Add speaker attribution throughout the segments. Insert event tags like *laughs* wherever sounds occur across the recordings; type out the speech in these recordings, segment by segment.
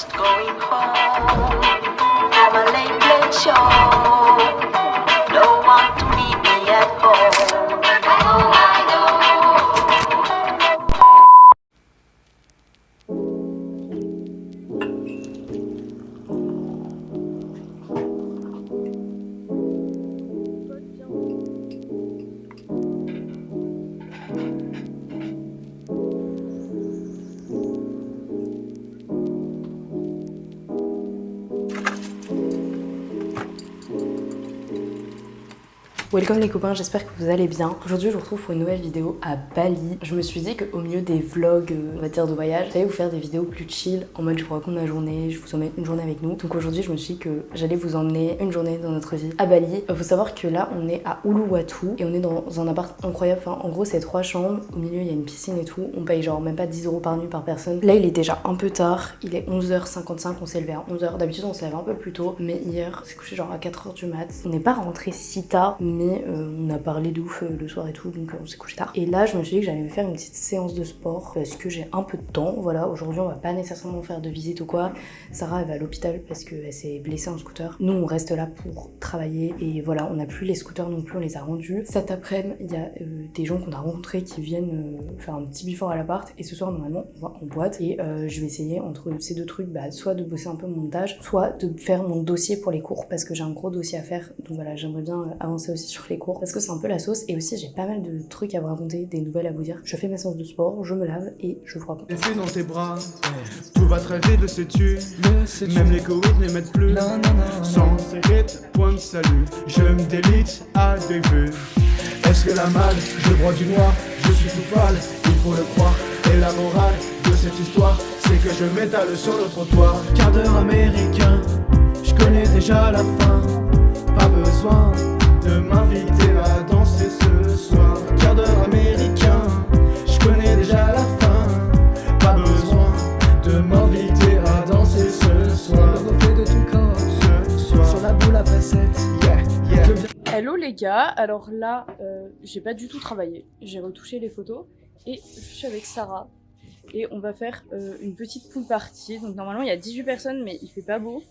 Speaker 1: just going home a late, late show.
Speaker 2: Welcome les copains, j'espère que vous allez bien. Aujourd'hui je vous retrouve pour une nouvelle vidéo à Bali. Je me suis dit qu'au milieu des vlogs, euh, on va dire de voyage, j'allais vous faire des vidéos plus chill, en mode je vous raconte ma journée, je vous emmène une journée avec nous. Donc aujourd'hui je me suis dit que j'allais vous emmener une journée dans notre vie à Bali. Il faut savoir que là on est à Uluwatu et on est dans un appart incroyable. Enfin en gros c'est trois chambres, au milieu il y a une piscine et tout. On paye genre même pas 10 euros par nuit par personne. Là il est déjà un peu tard, il est 11h55, on s'est levé à 11h. D'habitude on se lève un peu plus tôt, mais hier c'est couché genre à 4h du mat. On n'est pas rentré si tard, mais euh, on a parlé de ouf euh, le soir et tout, donc euh, on s'est couché tard. Et là, je me suis dit que j'allais faire une petite séance de sport parce que j'ai un peu de temps. Voilà, aujourd'hui, on va pas nécessairement faire de visite ou quoi. Sarah, elle va à l'hôpital parce qu'elle s'est blessée en scooter. Nous, on reste là pour travailler et voilà, on n'a plus les scooters non plus, on les a rendus. Cet après-midi, il y a des gens qu'on a rencontrés qui viennent faire un petit before à l'appart et ce soir, normalement, on va en boîte et je vais essayer entre ces deux trucs, bah, soit de bosser un peu mon montage, soit de faire mon dossier pour les cours parce que j'ai un gros dossier à faire. Donc voilà, j'aimerais bien avancer aussi sur les cours parce que c'est un peu la sauce. Et aussi j'ai pas mal de trucs à vous raconter, des nouvelles à vous dire. Je fais ma séance de sport, je me lave et je vous raconte.
Speaker 3: Laissé dans tes bras, tout va très vite, le sais-tu? Même les courriers ne m'aident plus Sans rythme, point de salut. Je me délite à des vues Est-ce que la malle, je broie du noir? Je suis tout pâle, il faut le croire. Et la morale de cette histoire C'est que je m'étale sur le trottoir. Quart d'heure américain Je connais déjà la fin
Speaker 4: gars, alors là, euh, j'ai pas du tout travaillé, j'ai retouché les photos et je suis avec Sarah et on va faire euh, une petite pool party. Donc normalement il y a 18 personnes mais il fait pas beau,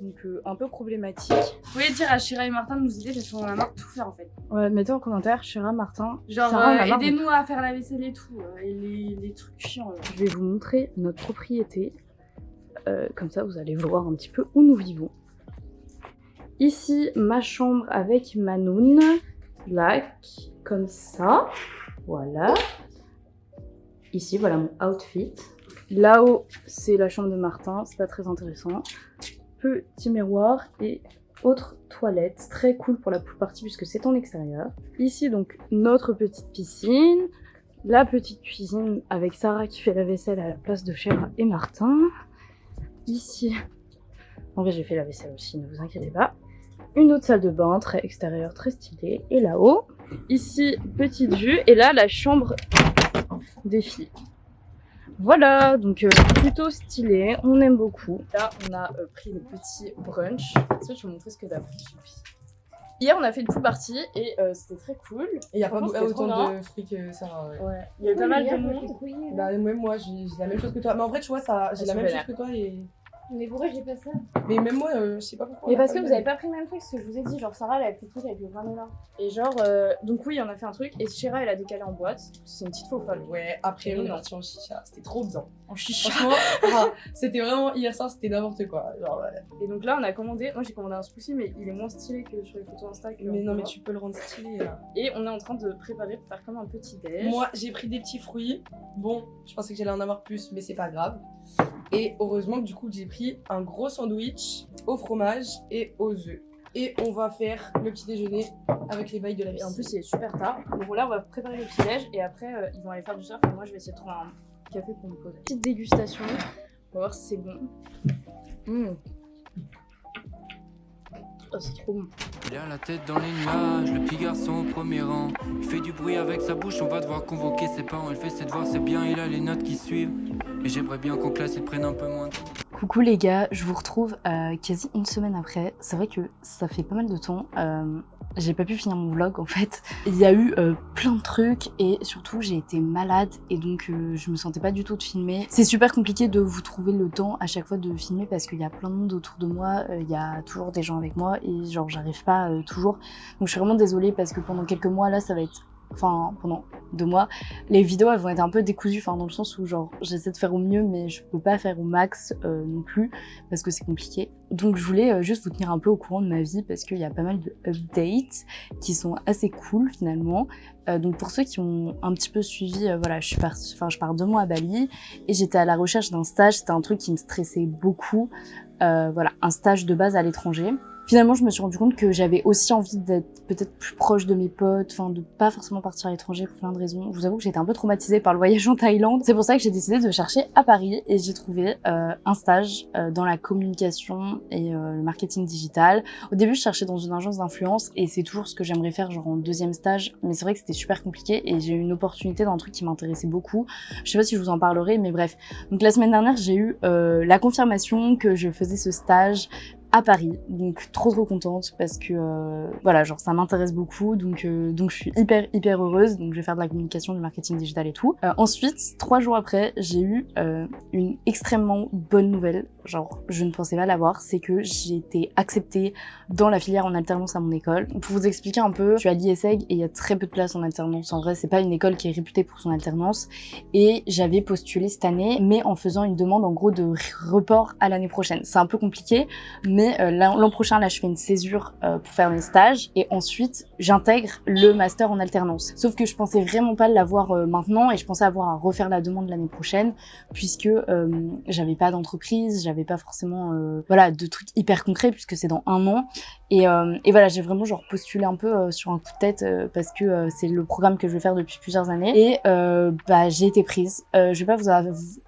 Speaker 4: donc euh, un peu problématique. Vous pouvez dire à Shira et Martin de nous aider parce qu'on a marre de tout faire en fait. Ouais, mettez en commentaire Shira, Martin. Genre euh,
Speaker 2: de
Speaker 4: aidez-nous à faire la vaisselle et tout, euh, et les, les trucs chiants. là. Je vais vous montrer notre propriété, comme ça vous allez voir un petit peu où nous vivons. Ici, ma chambre avec Manoun. Lac, comme ça. Voilà. Ici, voilà mon outfit. Là-haut, c'est la chambre de Martin. C'est pas très intéressant. Petit miroir et autre toilette. Très cool pour la party puisque c'est en extérieur. Ici, donc, notre petite piscine. La petite cuisine avec Sarah qui fait la vaisselle à la place de Chéra et Martin. Ici, en vrai, j'ai fait la vaisselle aussi, ne vous inquiétez pas. Une autre salle de bain, très extérieure, très stylée. Et là-haut, ici, petite vue. Et là, la chambre des filles. Voilà, donc euh, plutôt stylé, on aime beaucoup. Là, on a euh, pris le petit brunch. Est-ce que je vais vous montrer ce que t'as pris Hier, on a fait une pool party et euh, c'était très cool.
Speaker 5: Il n'y a pas autant de fruits que ça. Ouais.
Speaker 4: Ouais, il y a eu pas mal de monde.
Speaker 5: Bah, même moi, j'ai la même chose que toi. Mais en vrai, tu vois, ça, j'ai la même chose
Speaker 4: vénères.
Speaker 5: que toi. Et...
Speaker 6: Mais pourquoi j'ai pas ça
Speaker 5: Mais même moi, euh, je sais pas pourquoi.
Speaker 4: Mais parce que vous avez pas pris le même truc, ce que je vous ai dit, genre Sarah elle a pris le truc avec le granola. Et genre, euh, donc oui, on a fait un truc, et Shira elle a décalé en boîte, c'est une petite faux folle.
Speaker 5: Ouais, après, on est
Speaker 4: Non.
Speaker 5: parti en chicha. C'était trop bien.
Speaker 4: En chicha.
Speaker 5: Franchement, ah, c'était vraiment hier soir, c'était n'importe quoi. Genre, ouais.
Speaker 4: Et donc là on a commandé, moi j'ai commandé un smoothie, mais il est moins stylé que sur les photos Insta. que
Speaker 5: Mais
Speaker 4: on
Speaker 5: non, mais tu peux le rendre stylé. là.
Speaker 4: Et on est en train de préparer pour faire comme un petit déj.
Speaker 5: Moi, j'ai pris des petits fruits. Bon, je pensais que j'allais en avoir plus, mais c'est pas grave. Et heureusement que du coup, j'ai pris un gros sandwich au fromage et aux œufs. Et on va faire le petit déjeuner avec les bails de la
Speaker 4: Et
Speaker 5: vie.
Speaker 4: en plus il est super tard. Donc là on va préparer le petit déj, et après euh, ils vont aller faire du surf, et moi je vais essayer de trouver un café pour me poser. Petite dégustation, on va voir si c'est bon. Mmh. Oh, c'est trop bon.
Speaker 7: Il a la tête dans les nuages, le petit garçon au premier rang. Il fait du bruit avec sa bouche, on va devoir convoquer ses parents. Il fait ses devoirs, c'est bien, il a les notes qui suivent. Et j'aimerais bien qu'en classe, il prenne un peu moins de
Speaker 2: Coucou les gars, je vous retrouve euh, quasi une semaine après. C'est vrai que ça fait pas mal de temps. Euh,
Speaker 4: j'ai pas pu finir mon vlog en fait. Il y a eu euh, plein de trucs et surtout j'ai été malade et donc je me sentais pas du tout de filmer. C'est super compliqué de vous trouver le temps à chaque fois de filmer parce qu'il y a plein de monde autour de moi, il y a toujours des gens avec moi et genre j'arrive pas toujours. Donc je suis vraiment désolée parce que pendant quelques mois là ça va être enfin pendant deux mois, les vidéos elles vont être un peu décousues, enfin dans le sens où genre j'essaie de faire au mieux mais je peux pas faire au max euh, non plus parce que c'est compliqué. Donc je voulais euh, juste vous tenir un peu au courant de ma vie parce qu'il y a pas mal de updates qui sont assez cool finalement. Euh, donc pour ceux qui ont un petit peu suivi, voilà, je suis partie, enfin je pars deux mois à Bali et j'étais à la recherche d'un stage, c'était un truc qui me stressait beaucoup. voilà, un stage de base à l'étranger. Finalement, je me suis rendu compte que j'avais aussi envie d'être peut-être plus proche de mes potes, enfin de pas forcément partir à l'étranger pour plein de raisons. Je vous avoue que j'étais un peu traumatisée par le voyage en Thaïlande. C'est pour ça que j'ai décidé de chercher à Paris et j'ai trouvé euh, un stage euh, dans la communication et euh, le marketing digital. Au début, je cherchais dans une agence d'influence et c'est toujours ce que j'aimerais faire genre en deuxième stage, mais c'est vrai que c'était super compliqué et j'ai eu une opportunité dans un truc qui m'intéressait beaucoup. Je sais pas si je vous en parlerai, mais bref. Donc la semaine dernière, j'ai eu la confirmation que je faisais ce stage à Paris. Donc trop trop contente parce que euh, voilà, genre ça m'intéresse beaucoup. Donc euh, donc je suis hyper hyper heureuse. Donc je vais faire de la communication, du marketing digital et tout. Euh, ensuite, trois jours après, j'ai eu une extrêmement bonne nouvelle. Genre je ne pensais pas l'avoir, c'est que j'ai été acceptée dans la filière en alternance à mon école. Pour vous expliquer un peu, je suis à l'ISEG et il y a très peu de places en alternance. En vrai, c'est pas une école qui est réputée pour son alternance. Et j'avais postulé cette année, mais en faisant une demande en gros de report à l'année prochaine. C'est un peu compliqué, mais euh, l'an prochain, là, je fais une césure euh, pour faire mes stages et ensuite, j'intègre le master en alternance. Sauf que je pensais vraiment pas l'avoir euh, maintenant et je pensais avoir à refaire la demande l'année prochaine puisque j'avais pas d'entreprise, pas forcément voilà de trucs hyper concrets puisque c'est dans un an et, et voilà j'ai vraiment genre postulé un peu sur un coup de tête parce que c'est le programme que je vais faire depuis plusieurs années et bah j'ai été prise. je vais pas vous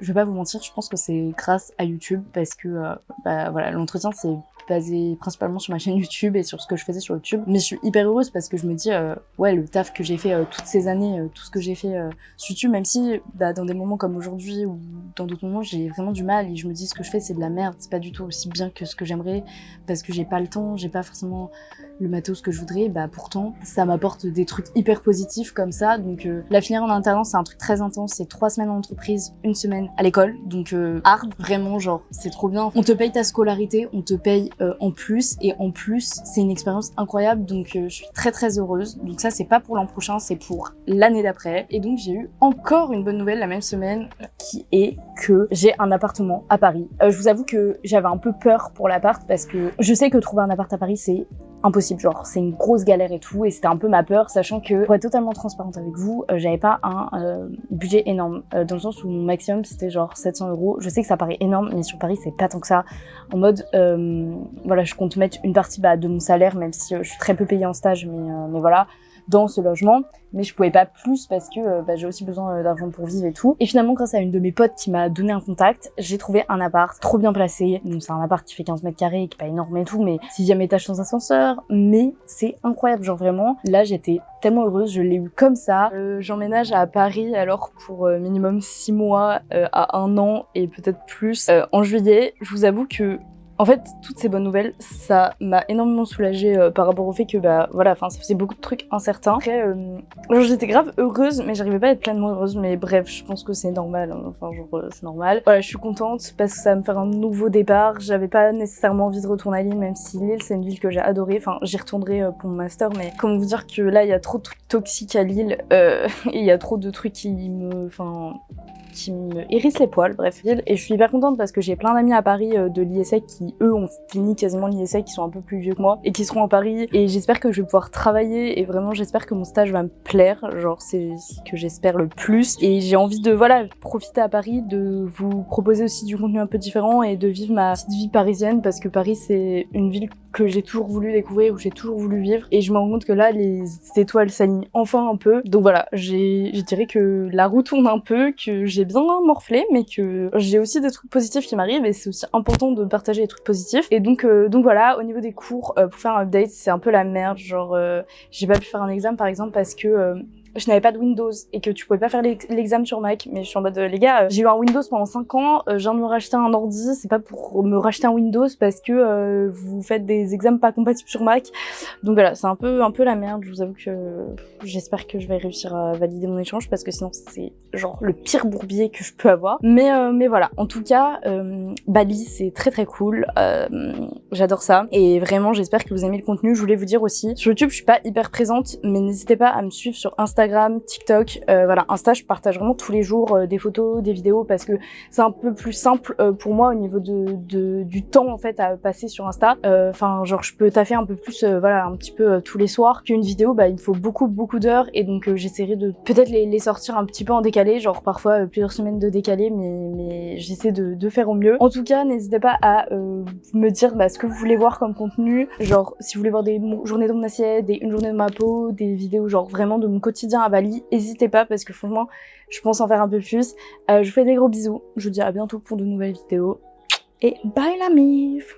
Speaker 4: je vais pas vous mentir, je pense que c'est grâce à YouTube parce que bah voilà l'entretien c'est basé principalement sur ma chaîne YouTube et sur ce que je faisais sur YouTube. Mais je suis hyper heureuse parce que je me dis, euh, ouais, le taf que j'ai fait euh, toutes ces années, euh, tout ce que j'ai fait sur YouTube, même si bah, dans des moments comme aujourd'hui ou dans d'autres moments, j'ai vraiment du mal et je me dis ce que je fais, c'est de la merde, c'est pas du tout aussi bien que ce que j'aimerais parce que j'ai pas le temps, j'ai pas forcément le matos que je voudrais, bah pourtant, ça m'apporte des trucs hyper positifs comme ça. Donc la filière en alternance, c'est un truc très intense, c'est trois semaines en entreprise, une semaine à l'école, donc hard, vraiment, genre, c'est trop bien. On te paye ta scolarité, on te paye euh, en plus. Et en plus c'est une expérience incroyable. Donc euh, je suis très très heureuse. Donc ça c'est pas pour l'an prochain c'est pour l'année d'après. Et donc j'ai eu encore une bonne nouvelle la même semaine qui est que j'ai un appartement à Paris. Euh, je vous avoue que j'avais un peu peur pour l'appart parce que je sais que trouver un appart à Paris c'est impossible, genre c'est une grosse galère et tout, et c'était un peu ma peur, sachant que, pour être totalement transparente avec vous, j'avais pas un budget énorme, dans le sens où mon maximum c'était genre 700 euros. Je sais que ça paraît énorme, mais sur Paris c'est pas tant que ça. En mode, voilà, je compte mettre une partie bah, de mon salaire, même si euh, je suis très peu payée en stage, euh, mais voilà, dans ce logement. Mais je pouvais pas plus parce que euh, bah, j'ai aussi besoin d'argent pour vivre et tout. Et finalement, grâce à une de mes potes qui m'a donné un contact, j'ai trouvé un appart trop bien placé. Donc c'est un appart qui fait 15 mètres carrés, qui est pas énorme et tout, mais sixième étage sans ascenseur. Mais c'est incroyable, genre vraiment. Là, j'étais tellement heureuse, je l'ai eu comme ça. J'emménage à Paris alors pour minimum 6 mois à un an et peut-être plus en juillet. Je vous avoue que en fait, toutes ces bonnes nouvelles, ça m'a énormément soulagée euh, par rapport au fait que, bah voilà, enfin, ça faisait beaucoup de trucs incertains. Après, euh, j'étais grave heureuse, mais j'arrivais pas à être pleinement heureuse. Mais bref, je pense que c'est normal, hein. enfin, genre, euh, c'est normal. Voilà, je suis contente parce que ça va me faire un nouveau départ. J'avais pas nécessairement envie de retourner à Lille, même si Lille, c'est une ville que j'ai adorée. Enfin, j'y retournerai pour mon master, mais comment vous dire que là, il y a trop de trucs toxiques à Lille, *laughs* et il y a trop de trucs qui me, enfin, qui me hérissent les poils, bref. Et je suis hyper contente parce que j'ai plein d'amis à Paris euh, de l'ISEC qui, eux, ont fini quasiment l'ISEC, qui sont un peu plus vieux que moi, et qui seront à Paris. Et j'espère que je vais pouvoir travailler, et vraiment, j'espère que mon stage va me plaire. Genre, c'est ce que j'espère le plus. Et j'ai envie de, voilà, profiter à Paris, de vous proposer aussi du contenu un peu différent, et de vivre ma petite vie parisienne, parce que Paris, c'est une ville que j'ai toujours voulu découvrir, où j'ai toujours voulu vivre. Et je me rends compte que là, les étoiles s'alignent enfin un peu. Donc voilà, je dirais que la roue tourne un peu, que j'ai bien morflé, mais que j'ai aussi des trucs positifs qui m'arrivent et c'est aussi important de partager les trucs positifs. Et donc, euh, donc voilà, au niveau des cours, euh, pour faire un update, c'est un peu la merde. Genre, euh, j'ai pas pu faire un examen par exemple parce que je n'avais pas de Windows et que tu pouvais pas faire l'ex- l'examen sur Mac. Mais je suis en mode, euh, les gars, euh, j'ai eu un Windows pendant 5 ans, euh, je viens de me racheter un ordi, c'est pas pour me racheter un Windows parce que vous faites des examens pas compatibles sur Mac. Donc voilà, c'est un peu, un peu la merde. Je vous avoue que j'espère que je vais réussir à valider mon échange parce que sinon c'est genre le pire bourbier que je peux avoir. Mais, mais voilà, en tout cas, Bali c'est très très cool. J'adore ça et vraiment j'espère que vous aimez le contenu. Je voulais vous dire aussi, sur YouTube je suis pas hyper présente, mais n'hésitez pas à me suivre sur Instagram, TikTok. Euh, voilà, Insta je partage vraiment tous les jours euh, des photos, des vidéos parce que c'est un peu plus simple euh, pour moi au niveau de, du temps en fait à passer sur Insta. Enfin genre je peux taffer un peu plus, voilà, un petit peu tous les soirs qu'une vidéo. Bah il me faut beaucoup beaucoup d'heures et donc j'essaierai de peut-être les, sortir un petit peu en décalé, genre parfois plusieurs semaines de décalé, mais j'essaie de, faire au mieux. En tout cas n'hésitez pas à me dire bah, ce que vous voulez voir comme contenu, genre si vous voulez voir des journées de mon assiette, des une journée de ma peau, des vidéos genre vraiment de mon quotidien à Bali, n'hésitez pas parce que franchement je pense en faire un peu plus. Euh, je vous fais des gros bisous, je vous dis à bientôt pour de nouvelles vidéos et bye la mif